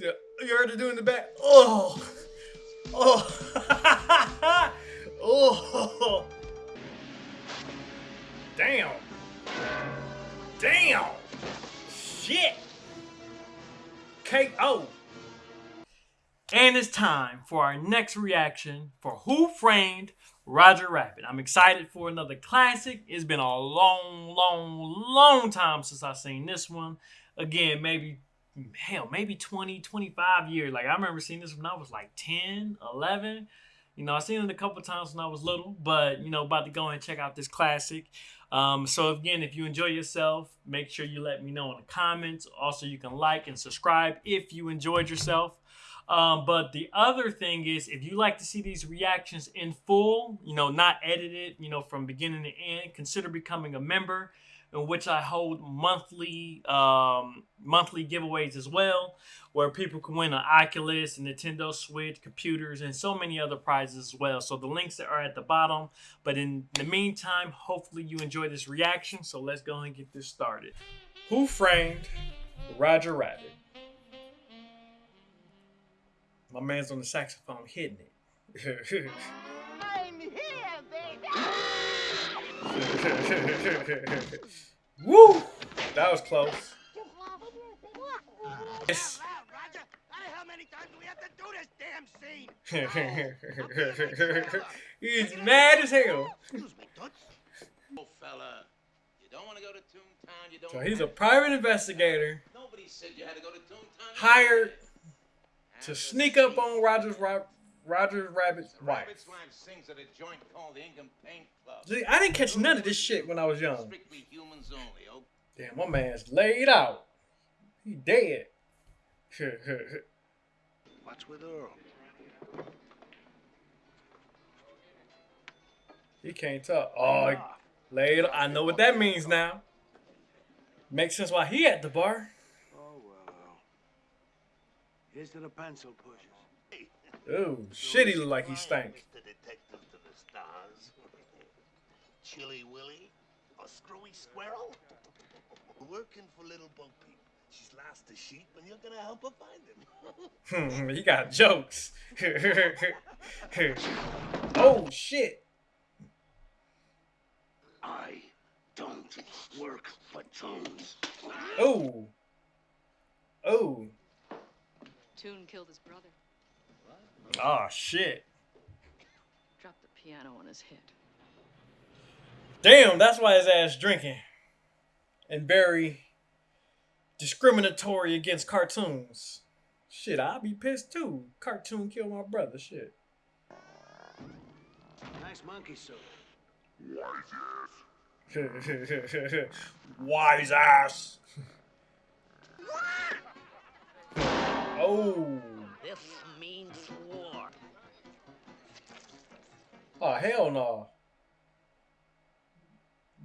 "You heard the dude in the back." Oh, oh, oh. Damn. Damn. Shit. KO. And it's time for our next reaction for Who Framed Roger Rabbit. I'm excited for another classic. It's been a long, long, long time since I've seen this one. Again, maybe, hell, maybe 20, 25 years. Like, I remember seeing this when I was like 10, 11. You know, I've seen it a couple times when I was little, but, you know, about to go and check out this classic. Um, so, again, if you enjoy yourself, make sure you let me know in the comments. Also, you can like and subscribe if you enjoyed yourself. Um, but the other thing is, if you like to see these reactions in full, you know, not edited, you know, from beginning to end, consider becoming a member, in which I hold monthly um, monthly giveaways as well, where people can win an Oculus, a Nintendo Switch, computers, and so many other prizes as well. So the links are at the bottom. But in the meantime, hopefully you enjoy this reaction. So let's go and get this started. Who framed Roger Rabbit? My man's on the saxophone hitting it. Woo! That was close. Yes. Roger. How many times do we have to do this damn scene? He's mad as hell. Excuse me, Toots. Oh, fella, you don't want to go to Toontown. You don't. So he's a private investigator Nobody said you had to go to Toontown. hired to sneak up on Roger's Roger Rabbit's wife. Rabbit's wife sings at a joint called the Ink and Paint Club. See, I didn't catch none of this shit when I was young. Strictly humans only. Oh, Damn, my man's laid out. He dead. What's with Earl? he can't talk. Oh, he laid. I know what that means now. Makes sense why he at the bar. Oh, well. Here's to the pencil pushers. Ooh, shit, he look like he stank. Mr. Detective to the stars. Chilly Willy? A screwy squirrel? Working for little bug people. She's lost a sheep and you're gonna help her find him. Hmm, he got jokes. oh shit. I don't work for Jones. Oh. Oh. Toon killed his brother. Oh shit. Dropped the piano on his head. Damn, that's why his ass drinking. And very discriminatory against cartoons. Shit, I'd be pissed too. Cartoon killed my brother. Shit. Nice monkey suit. Wise ass. Wise ass. oh. This means war. Oh hell no.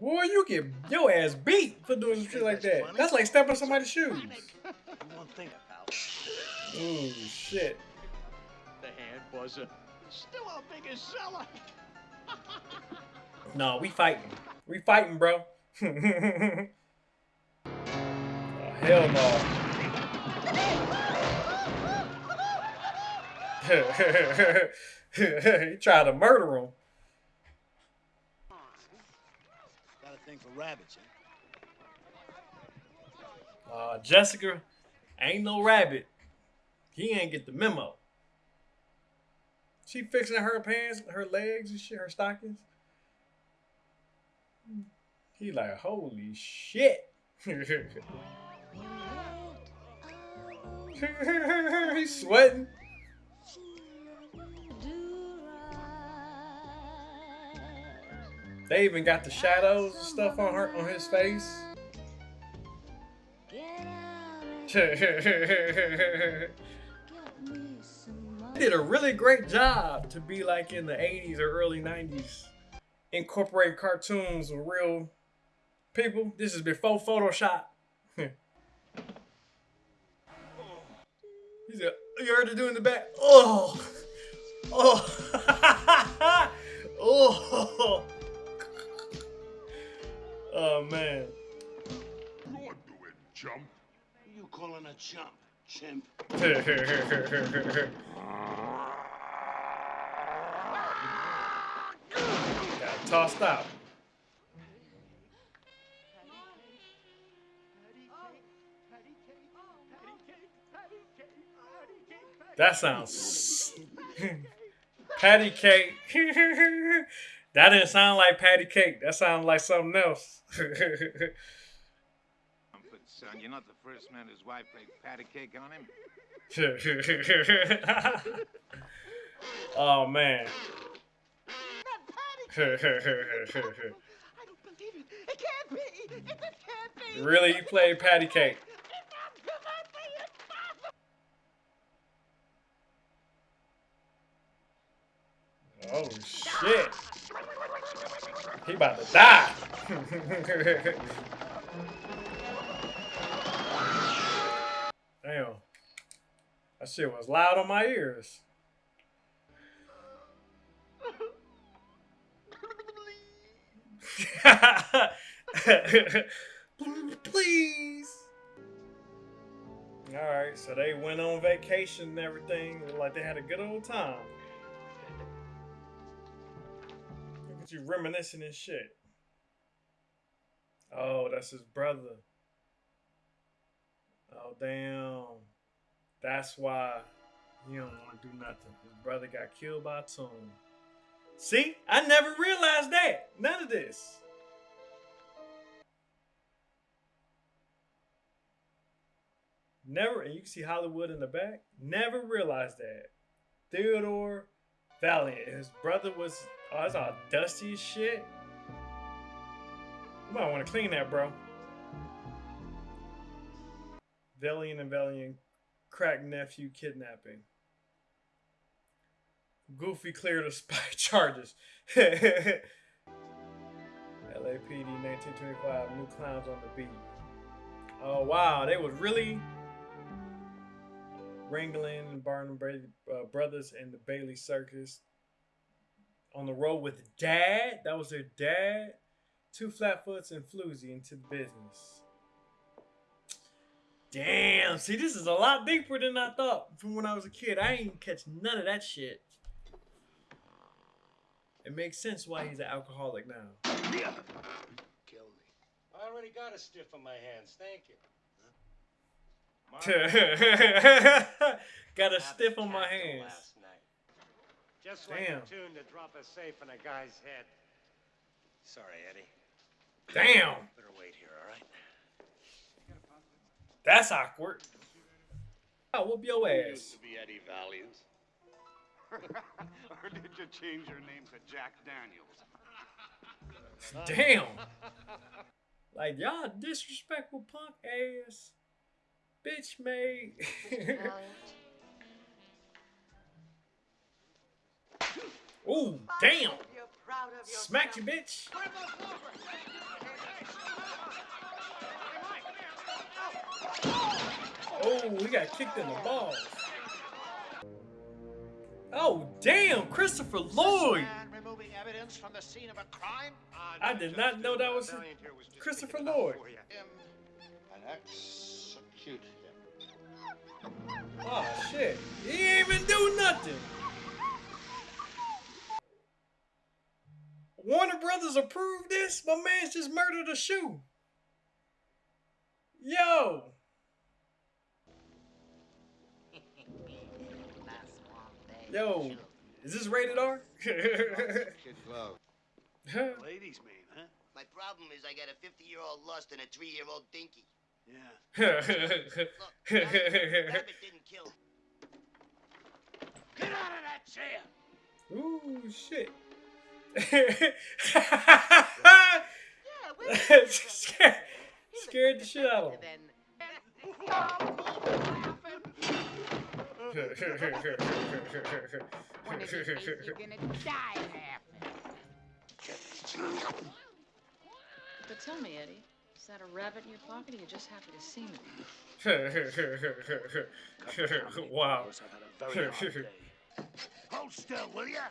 Boy, you get your ass beat for doing some shit like that. That's like stepping on somebody's shoes. You won't think about Ooh, shit. the hand buzzer. Uh, still our biggest seller. No, we fighting. We fighting, bro. oh, hell no. he tried to murder him. Got a thing for rabbits, huh? Uh, Jessica ain't no rabbit. He ain't get the memo. She fixing her pants, her legs and shit, her stockings. He like, holy shit. He's sweating. They even got the shadows and stuff on her on his face. did a really great job to be like in the 80s or early 90s incorporate cartoons with real people. This is before photoshop. He said you heard dude in the back. Oh. Oh. Oh oh man You're doing, chump. Who you calling a chump? chimp. Got tossed out. That sounds patty cake. that didn't sound like patty cake. That sounded like something else. Son. You're not the first man whose wife played patty cake on him. oh man. I don't believe it. It can't be. It just can't be. really, you played patty cake. Oh shit. He about to die. Damn. That shit was loud on my ears. Please. All right, so they went on vacation and everything. Like they had a good old time. You reminiscing and shit. Oh, that's his brother. Oh, damn. That's why he don't want to do nothing. His brother got killed by tomb. See? I never realized that. None of this. Never, and you can see Hollywood in the back. Never realized that. Theodore Valiant. His brother was, oh, it's all dusty as shit. You might want to clean that, bro. Valiant and Valiant crack nephew kidnapping. Goofy cleared of spy charges. LAPD 1925, new clowns on the beat. Oh wow, they was really Ringling and Barnum uh, brothers and the Bailey Circus on the road with dad. That was their dad. Two flatfoots and Floozy into the business. Damn, see, this is a lot deeper than I thought from when I was a kid. I ain't catch none of that shit. It makes sense why he's an alcoholic now. Yeah. Kill me. I already got a stiff on my hands. Thank you. Got a stiff on my hands. last night. Just like Damn. a toon to drop a safe in a guy's head. Sorry, Eddie. Damn, Better wait here, all right? that's awkward. I'll whoop your ass. Used to be Eddie Valiant. or did you change your name to Jack Daniels? Damn. Like y'all disrespectful punk ass. Bitch mate. Ooh, damn. You're proud of. Smack you, bitch. Oh, we got kicked in the balls. Oh, damn, Christopher Lloyd. Removing evidence from the scene of a crime? I did not know that was Christopher Lloyd. And execute him. Oh, shit. He ain't even do nothing. Warner Brothers approved this? My man's just murdered a shoe. Yo. Yo, is this rated R? Ladies' man, huh? My problem is I got a 50 year old lust and a 3 year old dinky. Yeah. Look, Rabbit, Rabbit didn't kill. Get out of that chair! Ooh, shit. Yeah, we're scared, scared the shit out of him. You're gonna die. But tell me, Eddie, is that a rabbit in your pocket or you just happy to see me? wow. I've had a very hard day. Hold still, will ya?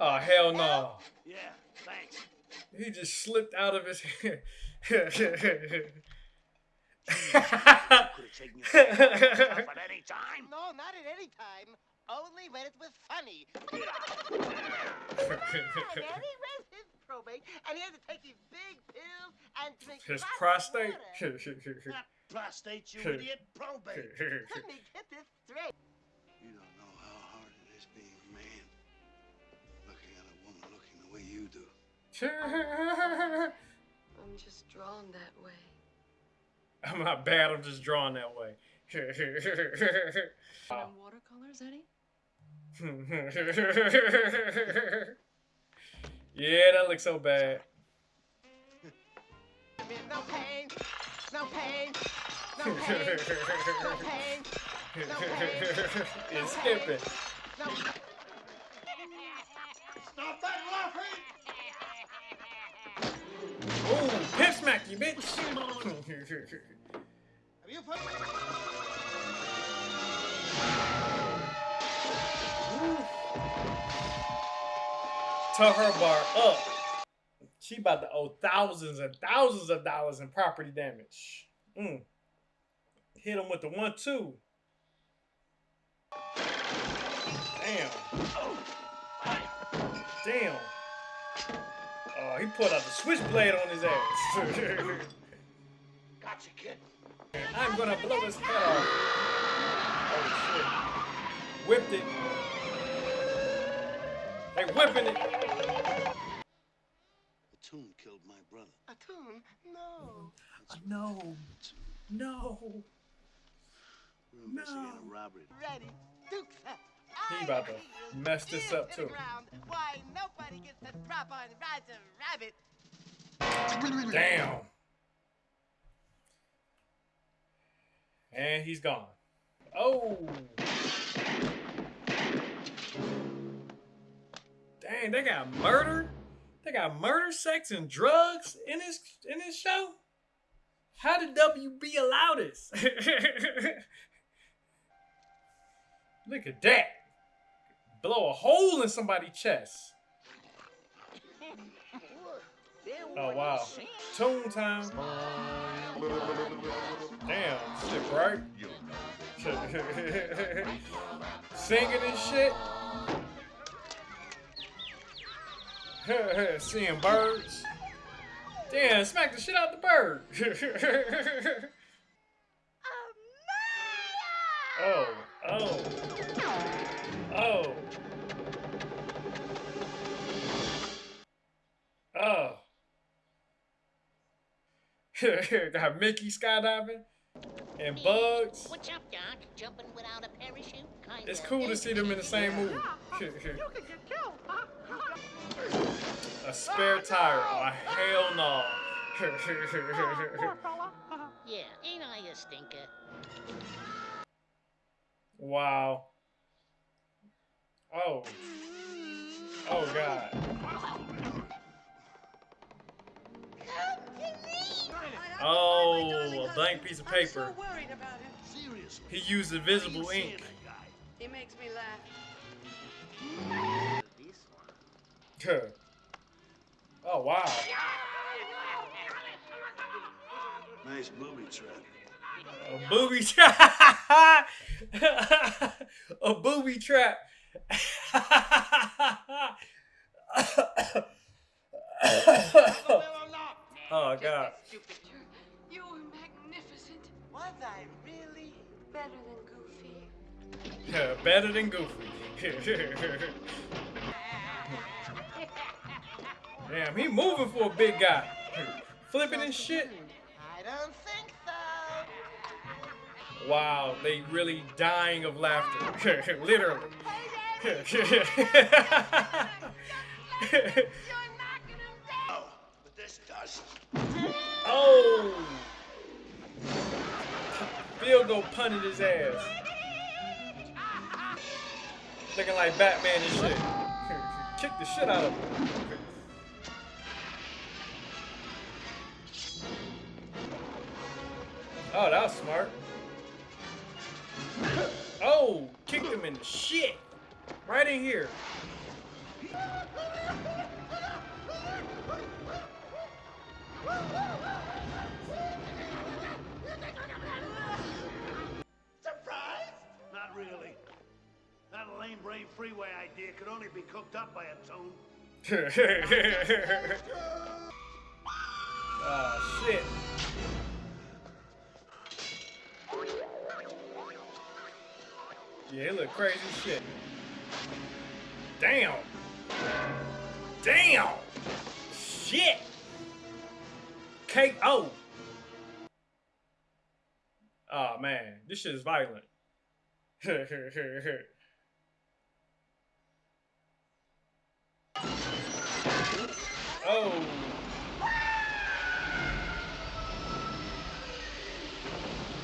Oh, hell no. Yeah, thanks. He just slipped out of his hand. Could have taken your off at any time. No, not at any time. Only when it was funny. and his probate, and he had to take these big pills and drink His prostate. water. Not prostate, you idiot. Probate. Let me get this straight. You don't know how hard it is being a man. Looking at a woman looking the way you do. I'm just drawn that way. I'm not bad. I'm just drawn that way. And watercolors, Eddie? Yeah, that looks so bad. No pain, no pain, no pain, no pain, no pain. it's skipping. No. Stop that laughing! Ooh, pimp smack you, bitch. Have you put Tell her bar up. She about to owe thousands and thousands of dollars in property damage. Mm. Hit him with the one two. Damn. Damn. Oh, he pulled out the switchblade on his ass. Gotcha, kid. I'm gonna blow his head off. Oh shit. Whipped it. They whipping it. The toon killed my brother. a toon? Uh, no. No. No. We were investigating a robbery. Ready, Dukes. He I about to mess this up, too. ground. Why nobody gets to drop on Roger Rabbit? Damn. And he's gone. Oh. Dang, they got murder. They got murder, sex, and drugs in this in this show. How did WB allow this? Look at that. Blow a hole in somebody's chest. Oh wow. Toon time. Damn, shit bright. Singing and shit. Seeing birds. Damn, smack the shit out the bird. oh, oh, oh. Oh. Got Mickey skydiving and bugs. What's up, Doc? Jumping without a parachute? Kinda It's cool to see them in the same movie. A spare tire. Oh, hell no. Yeah, ain't I a stinker? wow. Oh. Oh, God. Oh, a blank piece of paper. worried about him. Seriously. He used invisible ink. He makes me laugh. This one. oh, wow. Nice booby trap. A booby trap. a booby trap. oh, God. You're, you were magnificent. Was I really? Better than Goofy. Yeah, better than Goofy. Damn, he moving for a big guy. Flipping and shit. I don't think so. Wow, they really dying of laughter. Literally. Oh, but this does. oh! Field goal punted his ass. Looking like Batman and shit. Kick the shit out of him. Oh, that was smart. Oh, kicked him in the shit. Right in here. Surprised? Not really. That lame brain freeway idea could only be cooked up by a tone. oh, shit. Yeah, it look crazy shit. Damn. Damn. Shit. KO. Oh. Man, this shit is violent. oh.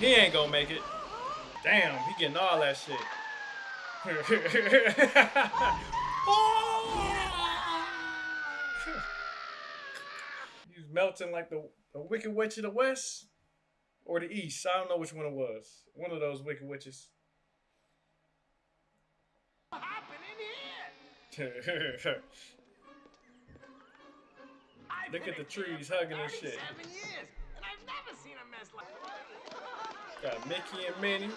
He ain't gonna make it. Damn, he getting all that shit. He's melting like the, the Wicked Witch of the West or the East. I don't know which one it was. One of those Wicked Witches. What happened in here? I've Look at the trees hugging and shit. years, and I've never seen a mess like Got Mickey and Minnie,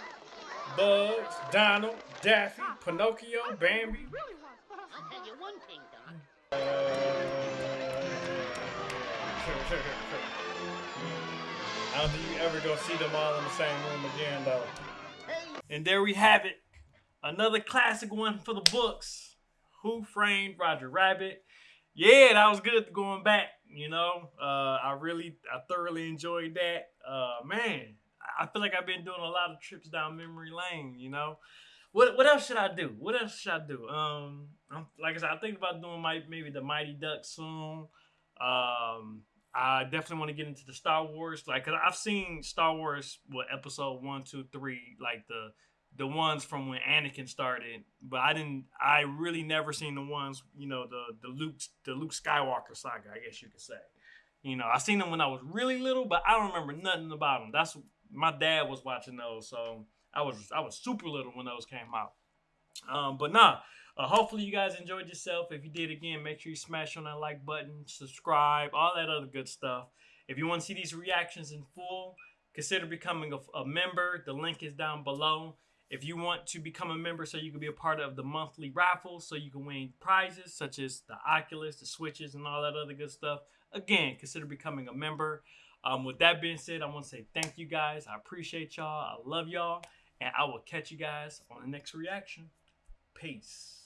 Bugs, Donald, Daffy, Pinocchio, Bambi. I'll tell you one thing, Doc. I don't think you ever gonna see them all in the same room again, though. And there we have it. Another classic one for the books. Who Framed Roger Rabbit? Yeah, that was good going back. You know, uh, I really, I thoroughly enjoyed that. Uh, man, I feel like I've been doing a lot of trips down memory lane. You know, what what else should I do? What else should I do? Um, I'm, like I said, I think about doing my maybe the Mighty Duck soon. Um, I definitely want to get into the Star Wars, like, cause I've seen Star Wars, what episode one, two, three, like the the ones from when Anakin started, but I didn't. I really never seen the ones, you know, the the Luke the Luke Skywalker saga, I guess you could say. You know, I seen them when I was really little, but I don't remember nothing about them. That's my dad was watching those, so I was I was super little when those came out. Um, but nah, uh, hopefully you guys enjoyed yourself. If you did, again, make sure you smash on that like button, subscribe, all that other good stuff. If you want to see these reactions in full, consider becoming a, a member. The link is down below. If you want to become a member so you can be a part of the monthly raffle, so you can win prizes such as the Oculus, the Switches, and all that other good stuff, again, consider becoming a member. Um, with that being said, I want to say thank you guys. I appreciate y'all. I love y'all. And I will catch you guys on the next reaction. Peace.